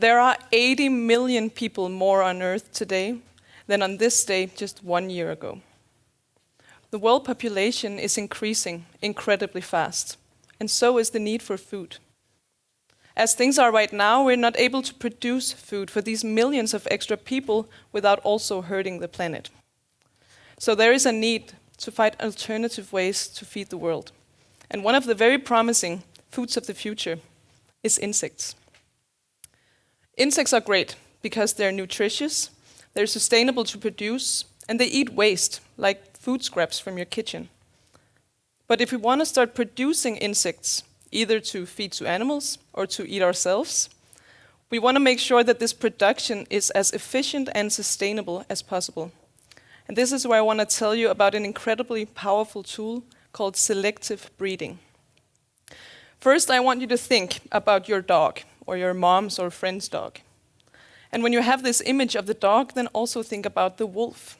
There are 80 million people more on Earth today than on this day just one year ago. The world population is increasing incredibly fast, and so is the need for food. As things are right now, we're not able to produce food for these millions of extra people without also hurting the planet. So there is a need to find alternative ways to feed the world. And one of the very promising foods of the future is insects. Insects are great because they're nutritious, they're sustainable to produce, and they eat waste, like food scraps from your kitchen. But if we want to start producing insects, either to feed to animals or to eat ourselves, we want to make sure that this production is as efficient and sustainable as possible. And this is where I want to tell you about an incredibly powerful tool called selective breeding. First, I want you to think about your dog or your mom's or friend's dog. And when you have this image of the dog, then also think about the wolf.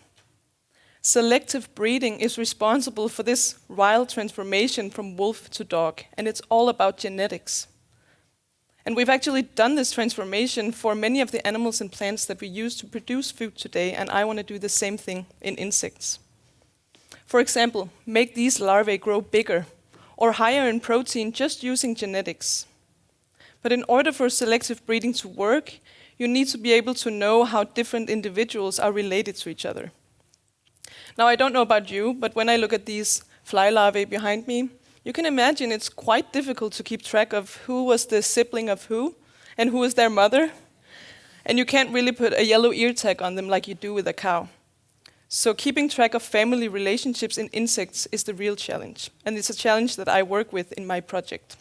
Selective breeding is responsible for this wild transformation from wolf to dog, and it's all about genetics. And we've actually done this transformation for many of the animals and plants that we use to produce food today, and I want to do the same thing in insects. For example, make these larvae grow bigger or higher in protein just using genetics. But in order for selective breeding to work, you need to be able to know how different individuals are related to each other. Now, I don't know about you, but when I look at these fly larvae behind me, you can imagine it's quite difficult to keep track of who was the sibling of who and who is their mother. And you can't really put a yellow ear tag on them like you do with a cow. So keeping track of family relationships in insects is the real challenge. And it's a challenge that I work with in my project.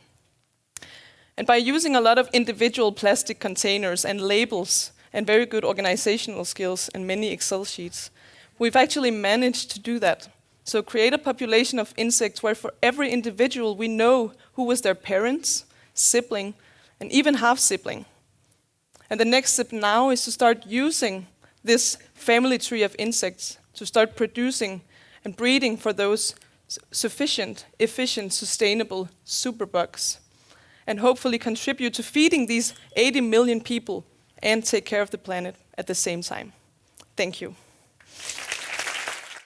And by using a lot of individual plastic containers and labels and very good organizational skills and many Excel sheets, we've actually managed to do that. So create a population of insects where for every individual we know who was their parents, sibling, and even half-sibling. And the next step now is to start using this family tree of insects to start producing and breeding for those sufficient, efficient, sustainable superbugs, and hopefully contribute to feeding these 80 million people and take care of the planet at the same time. Thank you.